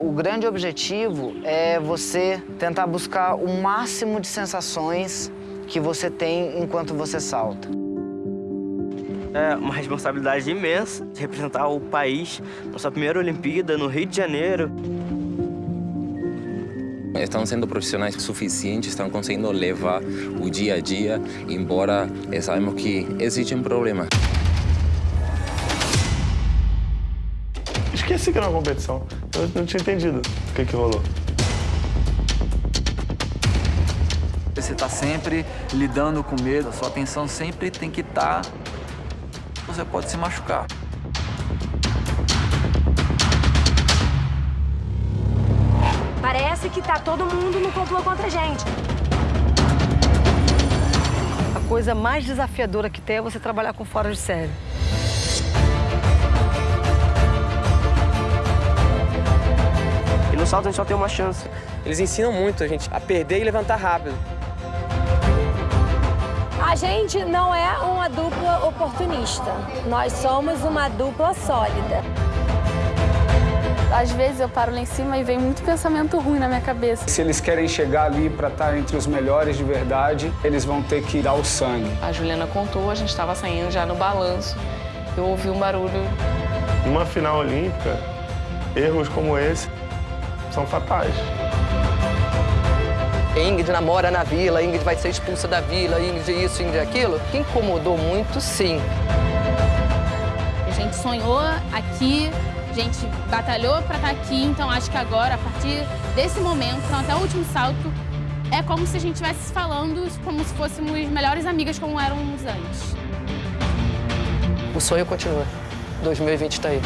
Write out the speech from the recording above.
O grande objetivo é você tentar buscar o máximo de sensações que você tem enquanto você salta. É uma responsabilidade imensa de representar o país na sua primeira Olimpíada, no Rio de Janeiro. Estão sendo profissionais suficientes, estão conseguindo levar o dia a dia, embora sabemos que existe um problema. Esqueci que era uma competição. Eu não tinha entendido o que, que rolou. Você está sempre lidando com medo, a sua atenção sempre tem que estar... Tá... Você pode se machucar. Parece que tá todo mundo no complô contra a gente. A coisa mais desafiadora que tem é você trabalhar com fora de série. No salto a gente só tem uma chance. Eles ensinam muito a gente a perder e levantar rápido. A gente não é uma dupla oportunista. Nós somos uma dupla sólida. Às vezes eu paro lá em cima e vem muito pensamento ruim na minha cabeça. Se eles querem chegar ali para estar entre os melhores de verdade, eles vão ter que dar o sangue. A Juliana contou, a gente estava saindo já no balanço. Eu ouvi um barulho. Numa final olímpica, erros como esse são fatais. Ingrid namora na vila, Ingrid vai ser expulsa da vila, Ingrid isso, Ingrid aquilo. Que incomodou muito, sim. A gente sonhou aqui a gente batalhou para estar tá aqui, então acho que agora, a partir desse momento, então até o último salto, é como se a gente estivesse falando como se fôssemos melhores amigas como éramos antes. O sonho continua. 2020 está aí.